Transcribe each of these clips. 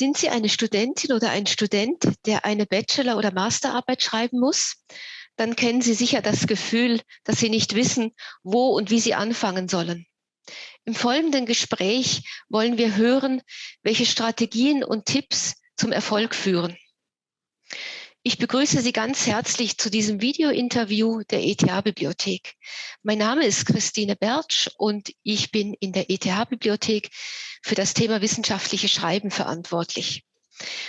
Sind Sie eine Studentin oder ein Student, der eine Bachelor- oder Masterarbeit schreiben muss? Dann kennen Sie sicher das Gefühl, dass Sie nicht wissen, wo und wie Sie anfangen sollen. Im folgenden Gespräch wollen wir hören, welche Strategien und Tipps zum Erfolg führen. Ich begrüße Sie ganz herzlich zu diesem Video-Interview der ETH-Bibliothek. Mein Name ist Christine Bertsch und ich bin in der ETH-Bibliothek für das Thema wissenschaftliche Schreiben verantwortlich.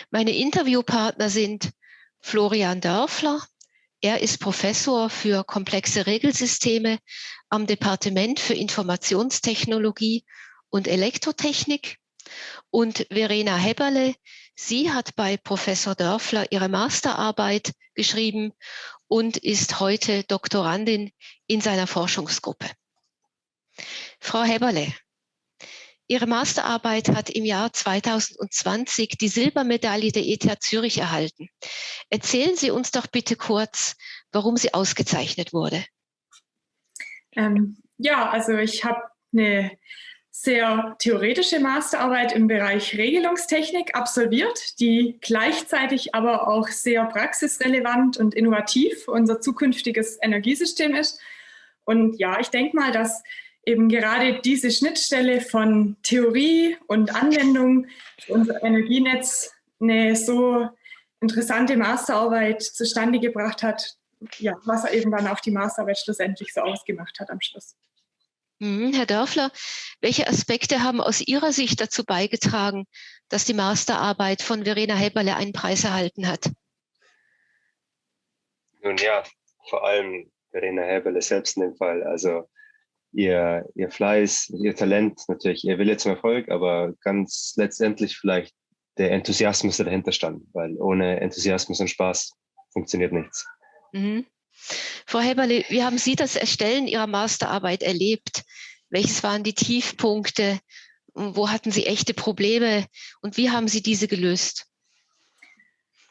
Meine Interviewpartner sind Florian Dörfler. Er ist Professor für komplexe Regelsysteme am Departement für Informationstechnologie und Elektrotechnik und Verena Heberle. Sie hat bei Professor Dörfler ihre Masterarbeit geschrieben und ist heute Doktorandin in seiner Forschungsgruppe. Frau Heberle, Ihre Masterarbeit hat im Jahr 2020 die Silbermedaille der ETH Zürich erhalten. Erzählen Sie uns doch bitte kurz, warum sie ausgezeichnet wurde. Ähm, ja, also ich habe eine sehr theoretische Masterarbeit im Bereich Regelungstechnik absolviert, die gleichzeitig aber auch sehr praxisrelevant und innovativ unser zukünftiges Energiesystem ist. Und ja, ich denke mal, dass eben gerade diese Schnittstelle von Theorie und Anwendung für unser Energienetz eine so interessante Masterarbeit zustande gebracht hat, ja, was eben dann auch die Masterarbeit schlussendlich so ausgemacht hat am Schluss. Mhm, Herr Dörfler, welche Aspekte haben aus Ihrer Sicht dazu beigetragen, dass die Masterarbeit von Verena Heberle einen Preis erhalten hat? Nun ja, vor allem Verena Heberle selbst in dem Fall. Also ihr, ihr Fleiß, ihr Talent, natürlich ihr Wille zum Erfolg, aber ganz letztendlich vielleicht der Enthusiasmus, der dahinter stand, weil ohne Enthusiasmus und Spaß funktioniert nichts. Mhm. Frau Heberle, wie haben Sie das Erstellen Ihrer Masterarbeit erlebt? Welches waren die Tiefpunkte? Wo hatten Sie echte Probleme und wie haben Sie diese gelöst?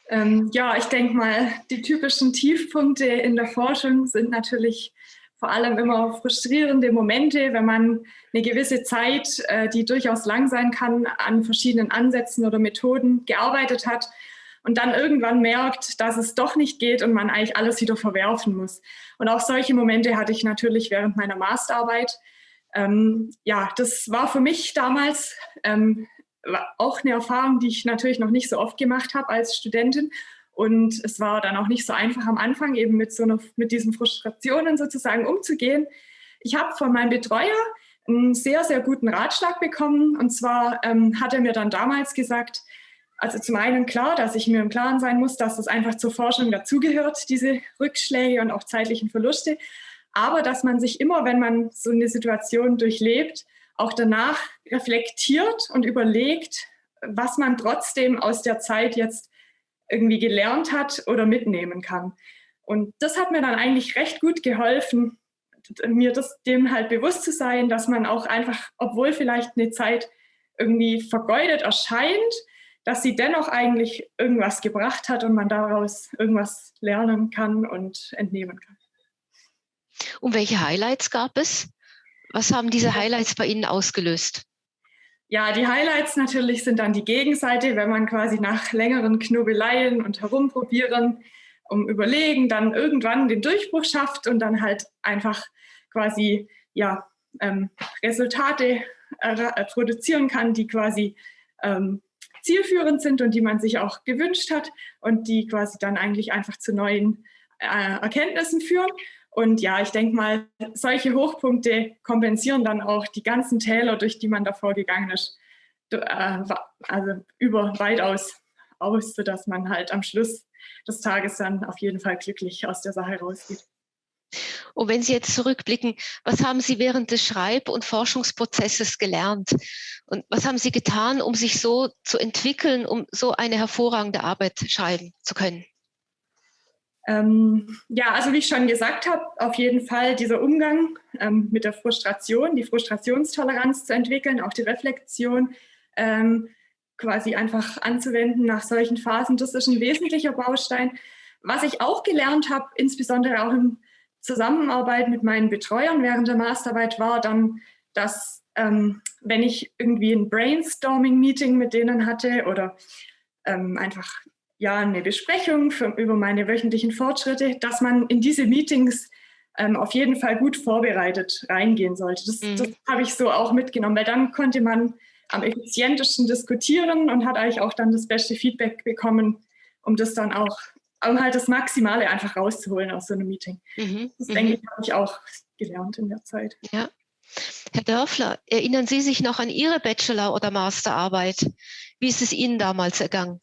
Ähm, ja, ich denke mal, die typischen Tiefpunkte in der Forschung sind natürlich vor allem immer frustrierende Momente, wenn man eine gewisse Zeit, äh, die durchaus lang sein kann, an verschiedenen Ansätzen oder Methoden gearbeitet hat und dann irgendwann merkt, dass es doch nicht geht und man eigentlich alles wieder verwerfen muss. Und auch solche Momente hatte ich natürlich während meiner Masterarbeit. Ähm, ja, das war für mich damals ähm, auch eine Erfahrung, die ich natürlich noch nicht so oft gemacht habe als Studentin. Und es war dann auch nicht so einfach am Anfang eben mit, so einer, mit diesen Frustrationen sozusagen umzugehen. Ich habe von meinem Betreuer einen sehr, sehr guten Ratschlag bekommen. Und zwar ähm, hat er mir dann damals gesagt, also zum einen klar, dass ich mir im Klaren sein muss, dass das einfach zur Forschung dazugehört, diese Rückschläge und auch zeitlichen Verluste. Aber dass man sich immer, wenn man so eine Situation durchlebt, auch danach reflektiert und überlegt, was man trotzdem aus der Zeit jetzt irgendwie gelernt hat oder mitnehmen kann. Und das hat mir dann eigentlich recht gut geholfen, mir das dem halt bewusst zu sein, dass man auch einfach, obwohl vielleicht eine Zeit irgendwie vergeudet erscheint, dass sie dennoch eigentlich irgendwas gebracht hat und man daraus irgendwas lernen kann und entnehmen kann. Und welche Highlights gab es? Was haben diese Highlights bei Ihnen ausgelöst? Ja, die Highlights natürlich sind dann die Gegenseite, wenn man quasi nach längeren Knobeleien und Herumprobieren, um Überlegen, dann irgendwann den Durchbruch schafft und dann halt einfach quasi ja, ähm, Resultate äh, produzieren kann, die quasi ähm, zielführend sind und die man sich auch gewünscht hat und die quasi dann eigentlich einfach zu neuen äh, Erkenntnissen führen. Und ja, ich denke mal, solche Hochpunkte kompensieren dann auch die ganzen Täler, durch die man davor gegangen ist, äh, also über weitaus aus, sodass man halt am Schluss des Tages dann auf jeden Fall glücklich aus der Sache rausgeht. Und wenn Sie jetzt zurückblicken, was haben Sie während des Schreib- und Forschungsprozesses gelernt? Und was haben Sie getan, um sich so zu entwickeln, um so eine hervorragende Arbeit schreiben zu können? Ähm, ja, also wie ich schon gesagt habe, auf jeden Fall dieser Umgang ähm, mit der Frustration, die Frustrationstoleranz zu entwickeln, auch die Reflexion ähm, quasi einfach anzuwenden nach solchen Phasen, das ist ein wesentlicher Baustein. Was ich auch gelernt habe, insbesondere auch im Zusammenarbeit mit meinen Betreuern während der Masterarbeit war dann, dass ähm, wenn ich irgendwie ein Brainstorming-Meeting mit denen hatte oder ähm, einfach ja eine Besprechung für, über meine wöchentlichen Fortschritte, dass man in diese Meetings ähm, auf jeden Fall gut vorbereitet reingehen sollte. Das, mhm. das habe ich so auch mitgenommen, weil dann konnte man am effizientesten diskutieren und hat eigentlich auch dann das beste Feedback bekommen, um das dann auch, um halt das Maximale einfach rauszuholen aus so einem Meeting. Mhm. Das mhm. denke ich, habe ich auch gelernt in der Zeit. Ja. Herr Dörfler, erinnern Sie sich noch an Ihre Bachelor- oder Masterarbeit? Wie ist es Ihnen damals ergangen?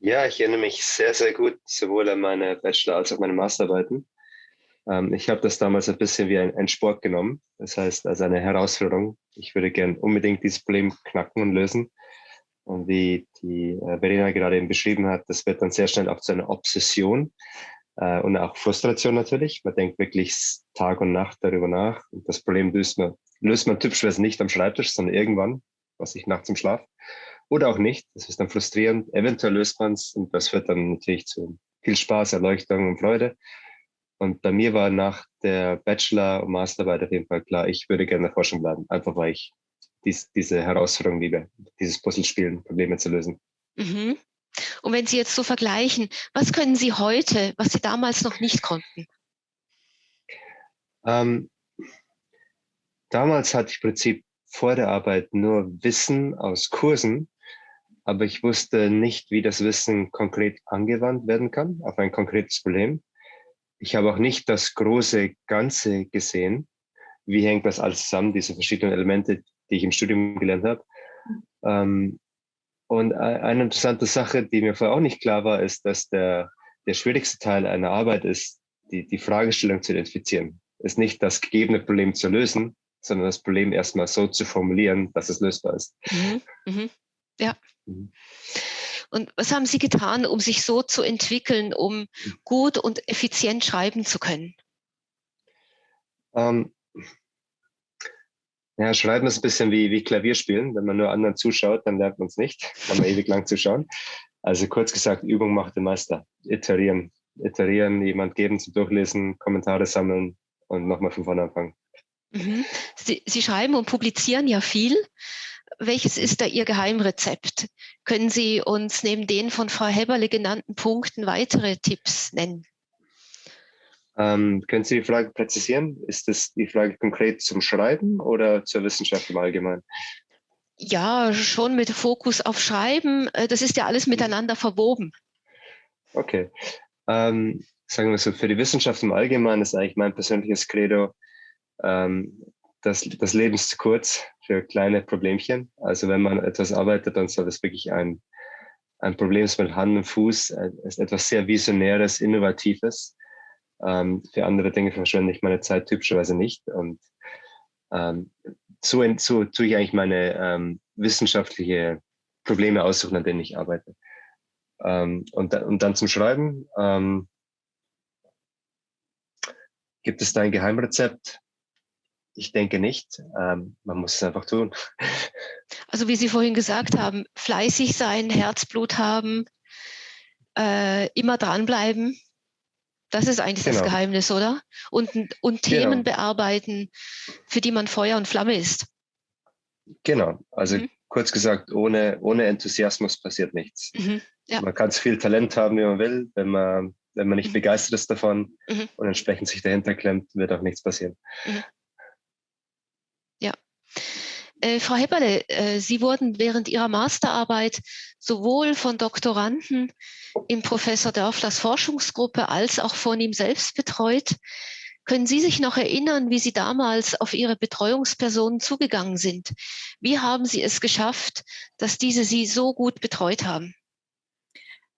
Ja, ich erinnere mich sehr, sehr gut sowohl an meine Bachelor- als auch meine Masterarbeiten. Ähm, ich habe das damals ein bisschen wie ein, ein, Sport genommen, das heißt als eine Herausforderung. Ich würde gern unbedingt dieses Problem knacken und lösen. Und wie die äh, Verena gerade eben beschrieben hat, das wird dann sehr schnell auch zu einer Obsession äh, und auch Frustration natürlich. Man denkt wirklich Tag und Nacht darüber nach. Und das Problem löst man, löst man typischerweise nicht am Schreibtisch, sondern irgendwann, was ich nachts im Schlaf. Oder auch nicht. Das ist dann frustrierend. Eventuell löst man es und das führt dann natürlich zu viel Spaß, Erleuchtung und Freude. Und bei mir war nach der Bachelor- und Masterarbeit auf jeden Fall klar, ich würde gerne in der Forschung bleiben, einfach weil ich dies, diese Herausforderung liebe, dieses Puzzle spielen, Probleme zu lösen. Mhm. Und wenn Sie jetzt so vergleichen, was können Sie heute, was Sie damals noch nicht konnten? Ähm, damals hatte ich im Prinzip vor der Arbeit nur Wissen aus Kursen, aber ich wusste nicht, wie das Wissen konkret angewandt werden kann auf ein konkretes Problem ich habe auch nicht das große Ganze gesehen. Wie hängt das alles zusammen, diese verschiedenen Elemente, die ich im Studium gelernt habe. Ähm, und eine interessante Sache, die mir vorher auch nicht klar war, ist, dass der, der schwierigste Teil einer Arbeit ist, die, die Fragestellung zu identifizieren. Ist nicht das gegebene Problem zu lösen, sondern das Problem erstmal so zu formulieren, dass es lösbar ist. Mhm, mhm. Ja. Mhm. Und was haben Sie getan, um sich so zu entwickeln, um gut und effizient schreiben zu können? Ähm, ja, Schreiben ist ein bisschen wie, wie Klavierspielen. Wenn man nur anderen zuschaut, dann lernt man es nicht. Kann man ewig lang zuschauen. Also kurz gesagt, Übung macht den Meister. Iterieren. Iterieren, jemand geben zum Durchlesen, Kommentare sammeln und nochmal von vorne anfangen. Mhm. Sie, Sie schreiben und publizieren ja viel welches ist da Ihr Geheimrezept? Können Sie uns neben den von Frau Heberle genannten Punkten weitere Tipps nennen? Ähm, können Sie die Frage präzisieren? Ist das die Frage konkret zum Schreiben oder zur Wissenschaft im Allgemeinen? Ja, schon mit Fokus auf Schreiben. Äh, das ist ja alles miteinander verwoben. Okay. Ähm, sagen wir so, für die Wissenschaft im Allgemeinen ist eigentlich mein persönliches Credo, ähm, das, das Leben ist zu kurz für kleine Problemchen. Also wenn man etwas arbeitet, dann soll es wirklich ein, ein Problem ist mit Hand und Fuß, äh, ist etwas sehr Visionäres, Innovatives. Ähm, für andere Dinge verschwende ich meine Zeit typischerweise nicht. Und ähm, so, so tue ich eigentlich meine ähm, wissenschaftliche Probleme aussuchen, an denen ich arbeite. Ähm, und, und dann zum Schreiben. Ähm, gibt es da ein Geheimrezept? Ich denke nicht. Ähm, man muss es einfach tun. Also wie Sie vorhin gesagt haben, fleißig sein, Herzblut haben, äh, immer dranbleiben. Das ist eigentlich genau. das Geheimnis, oder? Und, und Themen genau. bearbeiten, für die man Feuer und Flamme ist. Genau. Also mhm. kurz gesagt, ohne, ohne Enthusiasmus passiert nichts. Mhm. Ja. Man kann so viel Talent haben, wie man will. Wenn man, wenn man nicht mhm. begeistert ist davon mhm. und entsprechend sich dahinter klemmt, wird auch nichts passieren. Mhm. Äh, Frau Hepperle, äh, Sie wurden während Ihrer Masterarbeit sowohl von Doktoranden in Professor Dörflers Forschungsgruppe als auch von ihm selbst betreut. Können Sie sich noch erinnern, wie Sie damals auf Ihre Betreuungspersonen zugegangen sind? Wie haben Sie es geschafft, dass diese Sie so gut betreut haben?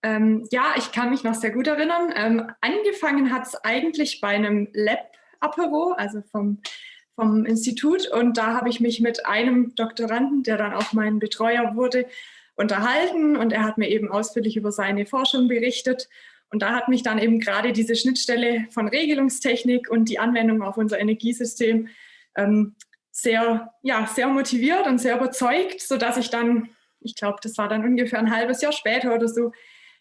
Ähm, ja, ich kann mich noch sehr gut erinnern. Ähm, angefangen hat es eigentlich bei einem Lab-Apero, also vom vom Institut. Und da habe ich mich mit einem Doktoranden, der dann auch mein Betreuer wurde, unterhalten. Und er hat mir eben ausführlich über seine Forschung berichtet. Und da hat mich dann eben gerade diese Schnittstelle von Regelungstechnik und die Anwendung auf unser Energiesystem ähm, sehr, ja, sehr motiviert und sehr überzeugt, sodass ich dann, ich glaube, das war dann ungefähr ein halbes Jahr später oder so,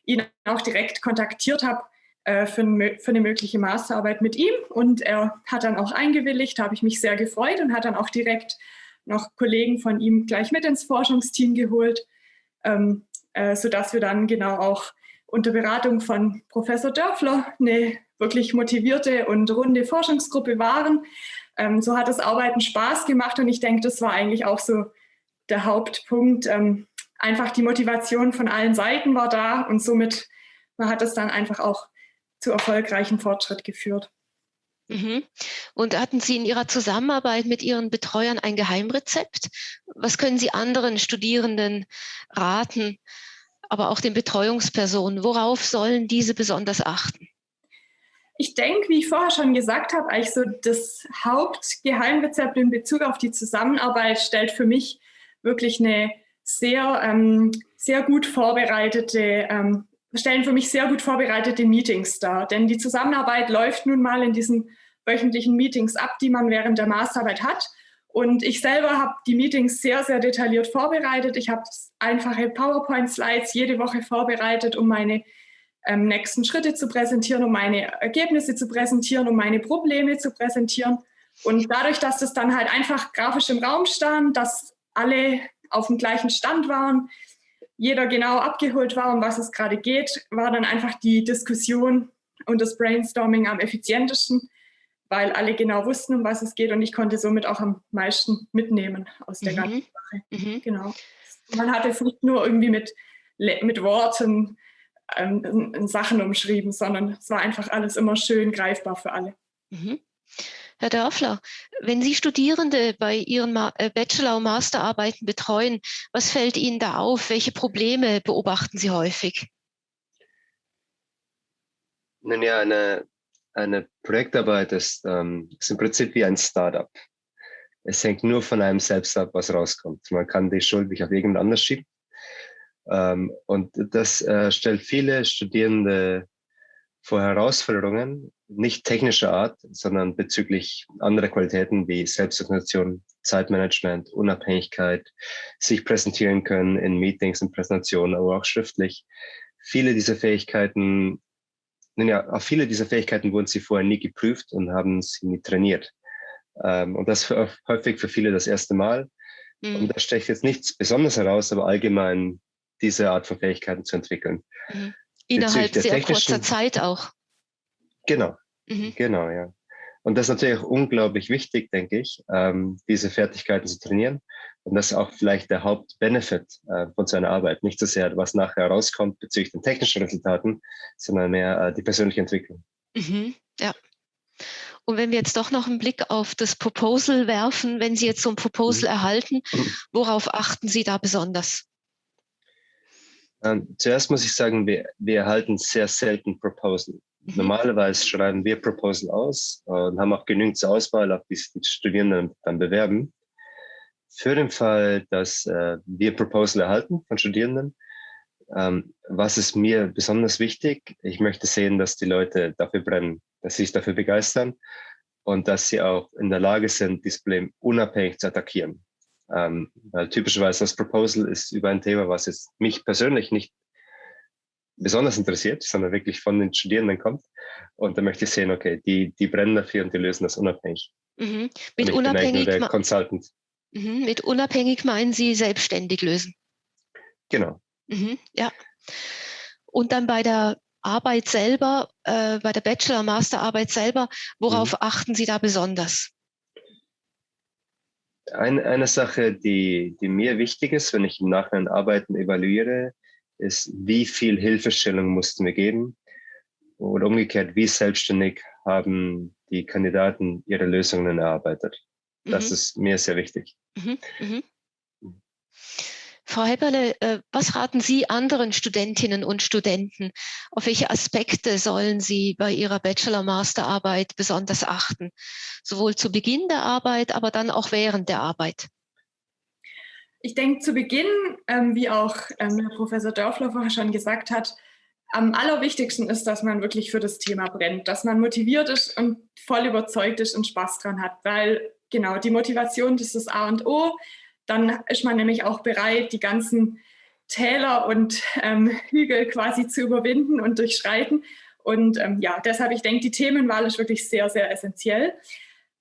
ihn auch direkt kontaktiert habe, äh, für, für, eine mögliche Masterarbeit mit ihm. Und er hat dann auch eingewilligt, habe ich mich sehr gefreut und hat dann auch direkt noch Kollegen von ihm gleich mit ins Forschungsteam geholt, ähm, äh, sodass wir dann genau auch unter Beratung von Professor Dörfler eine wirklich motivierte und runde Forschungsgruppe waren. Ähm, so hat das Arbeiten Spaß gemacht und ich denke, das war eigentlich auch so der Hauptpunkt. Ähm, einfach die Motivation von allen Seiten war da und somit hat es dann einfach auch zu erfolgreichem Fortschritt geführt. Mhm. Und hatten Sie in Ihrer Zusammenarbeit mit Ihren Betreuern ein Geheimrezept? Was können Sie anderen Studierenden raten, aber auch den Betreuungspersonen? Worauf sollen diese besonders achten? Ich denke, wie ich vorher schon gesagt habe, eigentlich so das Hauptgeheimrezept in Bezug auf die Zusammenarbeit stellt für mich wirklich eine sehr, ähm, sehr gut vorbereitete ähm, stellen für mich sehr gut vorbereitete Meetings dar. Denn die Zusammenarbeit läuft nun mal in diesen wöchentlichen Meetings ab, die man während der Masterarbeit hat. Und ich selber habe die Meetings sehr, sehr detailliert vorbereitet. Ich habe einfache PowerPoint-Slides jede Woche vorbereitet, um meine ähm, nächsten Schritte zu präsentieren, um meine Ergebnisse zu präsentieren, um meine Probleme zu präsentieren. Und dadurch, dass das dann halt einfach grafisch im Raum stand, dass alle auf dem gleichen Stand waren, jeder genau abgeholt war, um was es gerade geht, war dann einfach die Diskussion und das Brainstorming am effizientesten, weil alle genau wussten, um was es geht und ich konnte somit auch am meisten mitnehmen aus der mhm. ganzen Sache. Mhm. Genau. Man hatte es nicht nur irgendwie mit, mit Worten ähm, Sachen umschrieben, sondern es war einfach alles immer schön greifbar für alle. Mhm. Herr Dörfler, wenn Sie Studierende bei Ihren äh, Bachelor- und Masterarbeiten betreuen, was fällt Ihnen da auf? Welche Probleme beobachten Sie häufig? Nun ja, eine, eine Projektarbeit ist, ähm, ist im Prinzip wie ein Startup. Es hängt nur von einem selbst ab, was rauskommt. Man kann die Schuld nicht auf irgendjemand anders schieben. Ähm, und das äh, stellt viele Studierende vor Herausforderungen, nicht technischer Art, sondern bezüglich anderer Qualitäten wie Selbstorganisation, Zeitmanagement, Unabhängigkeit, sich präsentieren können in Meetings und Präsentationen, aber auch schriftlich. Viele dieser Fähigkeiten, ja, auf viele dieser Fähigkeiten wurden sie vorher nie geprüft und haben sie nie trainiert. Ähm, und das häufig für viele das erste Mal. Mhm. Und da stecht jetzt nichts Besonderes heraus, aber allgemein diese Art von Fähigkeiten zu entwickeln. Mhm. Innerhalb sehr kurzer Zeit auch. Genau, mhm. genau, ja. Und das ist natürlich auch unglaublich wichtig, denke ich, ähm, diese Fertigkeiten zu trainieren. Und das ist auch vielleicht der Hauptbenefit äh, von seiner Arbeit. Nicht so sehr, was nachher rauskommt bezüglich den technischen Resultaten, sondern mehr äh, die persönliche Entwicklung. Mhm, ja. Und wenn wir jetzt doch noch einen Blick auf das Proposal werfen, wenn Sie jetzt so ein Proposal mhm. erhalten, worauf achten Sie da besonders? Ähm, zuerst muss ich sagen, wir, wir erhalten sehr selten Proposal. Mhm. Normalerweise schreiben wir Proposal aus und haben auch genügend zur Auswahl, auf die die Studierenden dann bewerben. Für den Fall, dass äh, wir Proposal erhalten von Studierenden, ähm, was ist mir besonders wichtig? Ich möchte sehen, dass die Leute dafür brennen, dass sie sich dafür begeistern und dass sie auch in der Lage sind, dieses Problem unabhängig zu attackieren. Ähm, weil typischerweise das Proposal ist über ein Thema, was jetzt mich persönlich nicht besonders interessiert, sondern wirklich von den Studierenden kommt. Und da möchte ich sehen, okay, die, die brennen dafür und die lösen das unabhängig. Mhm. Mit unabhängig der Consultant. Mhm. Mit unabhängig meinen Sie selbstständig lösen? Genau. Mhm. Ja. Und dann bei der Arbeit selber, äh, bei der Bachelor-, Masterarbeit selber, worauf mhm. achten Sie da besonders? Eine, eine Sache, die, die mir wichtig ist, wenn ich im Nachhinein Arbeiten evaluiere, ist, wie viel Hilfestellung mussten wir geben? Oder umgekehrt, wie selbstständig haben die Kandidaten ihre Lösungen erarbeitet? Das mhm. ist mir sehr wichtig. Mhm. Mhm. Frau Heberle, äh, was raten Sie anderen Studentinnen und Studenten? Auf welche Aspekte sollen sie bei ihrer Bachelor-Masterarbeit besonders achten? Sowohl zu Beginn der Arbeit, aber dann auch während der Arbeit. Ich denke, zu Beginn, ähm, wie auch ähm, Professor Dörfler vorher schon gesagt hat, am allerwichtigsten ist, dass man wirklich für das Thema brennt, dass man motiviert ist und voll überzeugt ist und Spaß dran hat, weil genau die Motivation das ist das A und O dann ist man nämlich auch bereit, die ganzen Täler und ähm, Hügel quasi zu überwinden und durchschreiten. Und ähm, ja, deshalb, ich denke, die Themenwahl ist wirklich sehr, sehr essentiell.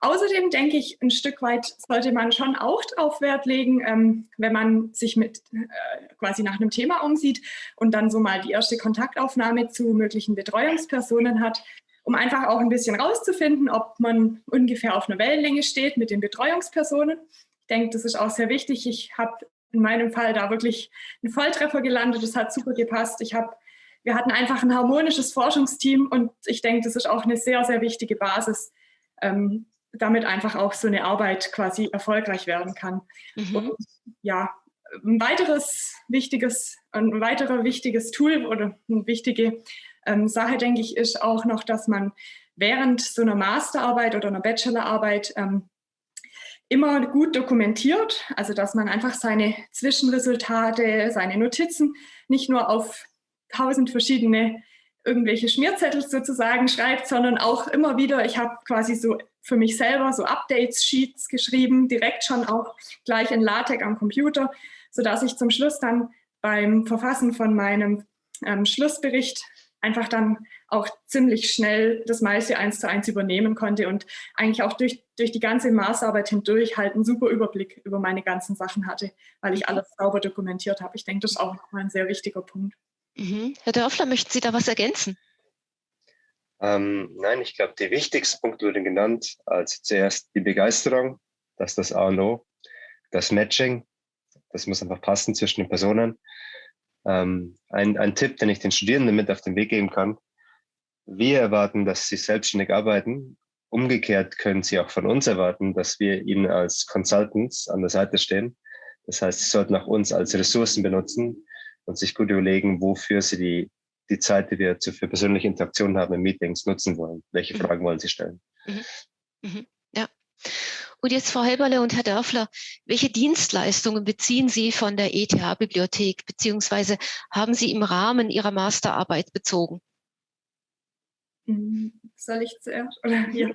Außerdem denke ich, ein Stück weit sollte man schon auch darauf Wert legen, ähm, wenn man sich mit äh, quasi nach einem Thema umsieht und dann so mal die erste Kontaktaufnahme zu möglichen Betreuungspersonen hat, um einfach auch ein bisschen rauszufinden, ob man ungefähr auf einer Wellenlänge steht mit den Betreuungspersonen. Ich denke, das ist auch sehr wichtig. Ich habe in meinem Fall da wirklich einen Volltreffer gelandet. Das hat super gepasst. Ich habe, wir hatten einfach ein harmonisches Forschungsteam und ich denke, das ist auch eine sehr, sehr wichtige Basis, ähm, damit einfach auch so eine Arbeit quasi erfolgreich werden kann. Mhm. Und ja, ein weiteres wichtiges, ein weiterer wichtiges Tool oder eine wichtige ähm, Sache, denke ich, ist auch noch, dass man während so einer Masterarbeit oder einer Bachelorarbeit ähm, immer gut dokumentiert, also dass man einfach seine Zwischenresultate, seine Notizen nicht nur auf tausend verschiedene irgendwelche Schmierzettel sozusagen schreibt, sondern auch immer wieder, ich habe quasi so für mich selber so Updates-Sheets geschrieben, direkt schon auch gleich in LaTeX am Computer, sodass ich zum Schluss dann beim Verfassen von meinem ähm, Schlussbericht einfach dann auch ziemlich schnell das meiste eins zu eins übernehmen konnte und eigentlich auch durch, durch die ganze Maßarbeit hindurch halt einen super Überblick über meine ganzen Sachen hatte, weil ich alles sauber dokumentiert habe. Ich denke, das ist auch nochmal ein sehr wichtiger Punkt. Mhm. Herr Dörfler, möchten Sie da was ergänzen? Ähm, nein, ich glaube, die wichtigsten Punkte wurden genannt. Also zuerst die Begeisterung, das ist das A und O. Das Matching, das muss einfach passen zwischen den Personen. Ähm, ein, ein Tipp, den ich den Studierenden mit auf den Weg geben kann. Wir erwarten, dass sie selbstständig arbeiten. Umgekehrt können sie auch von uns erwarten, dass wir ihnen als Consultants an der Seite stehen. Das heißt, sie sollten auch uns als Ressourcen benutzen und sich gut überlegen, wofür sie die, die Zeit, die wir für persönliche Interaktionen haben in Meetings, nutzen wollen. Welche mhm. Fragen wollen sie stellen? Mhm. Mhm. Ja. Und jetzt, Frau Helberle und Herr Dörfler, welche Dienstleistungen beziehen Sie von der ETH-Bibliothek, beziehungsweise haben Sie im Rahmen Ihrer Masterarbeit bezogen? Hm, soll ich zuerst? Oder, ja.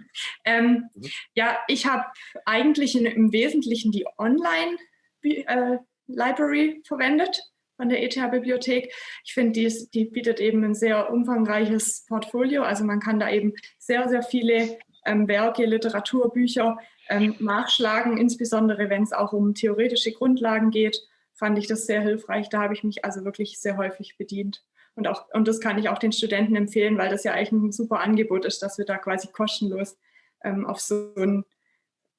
Ähm, mhm. ja, ich habe eigentlich in, im Wesentlichen die Online-Library äh, verwendet von der ETH-Bibliothek. Ich finde, die, die, bietet eben ein sehr umfangreiches Portfolio. Also man kann da eben sehr, sehr viele ähm, Werke, Literatur, Bücher ähm, nachschlagen, insbesondere wenn es auch um theoretische Grundlagen geht, fand ich das sehr hilfreich. Da habe ich mich also wirklich sehr häufig bedient. Und, auch, und das kann ich auch den Studenten empfehlen, weil das ja eigentlich ein super Angebot ist, dass wir da quasi kostenlos ähm, auf, so ein,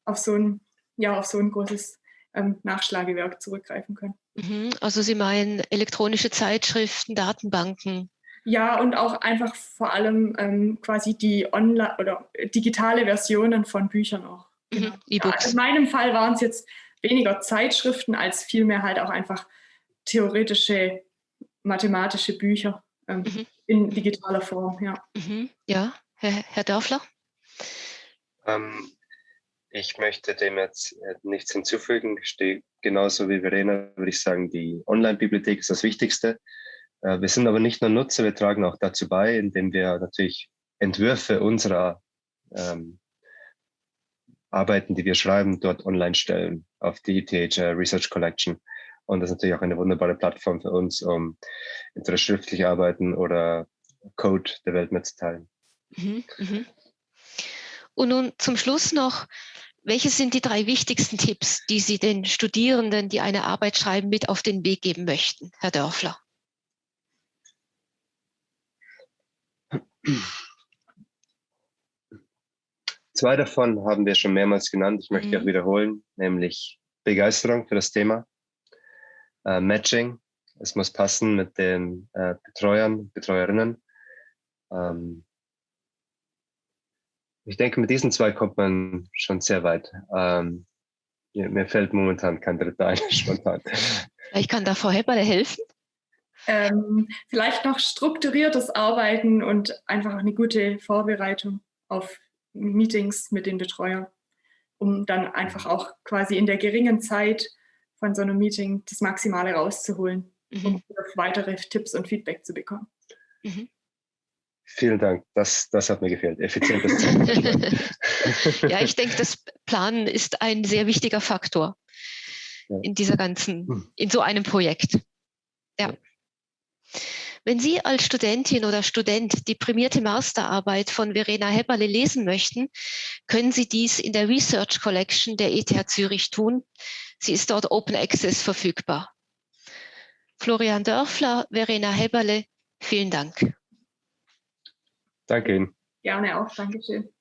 auf, so ein, ja, auf so ein großes ähm, Nachschlagewerk zurückgreifen können. Mhm. Also Sie meinen elektronische Zeitschriften, Datenbanken? Ja, und auch einfach vor allem ähm, quasi die online oder digitale Versionen von Büchern auch. Mhm, genau. E-Books. Ja, in meinem Fall waren es jetzt weniger Zeitschriften als vielmehr halt auch einfach theoretische mathematische Bücher ähm, mhm. in digitaler Form. Ja, mhm. ja. Herr, Herr Dörfler? Ähm, ich möchte dem jetzt äh, nichts hinzufügen. Ich stehe genauso wie Verena, würde ich sagen, die Online-Bibliothek ist das Wichtigste. Äh, wir sind aber nicht nur Nutzer, wir tragen auch dazu bei, indem wir natürlich Entwürfe unserer ähm, Arbeiten, die wir schreiben, dort online stellen auf die ETH Research Collection. Und das ist natürlich auch eine wunderbare Plattform für uns, um entweder schriftlich arbeiten oder Code der Welt mitzuteilen. Mhm, mhm. Und nun zum Schluss noch, welche sind die drei wichtigsten Tipps, die Sie den Studierenden, die eine Arbeit schreiben, mit auf den Weg geben möchten, Herr Dörfler? Zwei davon haben wir schon mehrmals genannt. Ich möchte mhm. auch wiederholen, nämlich Begeisterung für das Thema, äh, Matching. Es muss passen mit den äh, Betreuern, Betreuerinnen. Ähm, ich denke, mit diesen zwei kommt man schon sehr weit. Ähm, mir fällt momentan kein dritter ein, spontan. Ich kann da Frau Hepperle helfen. Ähm, vielleicht noch strukturiertes Arbeiten und einfach eine gute Vorbereitung auf Meetings mit den Betreuern, um dann einfach auch quasi in der geringen Zeit von so einem Meeting das Maximale rauszuholen, mhm. um weitere Tipps und Feedback zu bekommen. Mhm. Vielen Dank, das, das hat mir gefehlt. Effizientes Ja, ich denke, das Planen ist ein sehr wichtiger Faktor ja. in dieser ganzen, hm. in so einem Projekt. Ja. Wenn Sie als Studentin oder Student die prämierte Masterarbeit von Verena Heberle lesen möchten, können Sie dies in der Research Collection der ETH Zürich tun. Sie ist dort Open Access verfügbar. Florian Dörfler, Verena Heberle, vielen Dank. Danke Ihnen. Gerne auch, Dankeschön.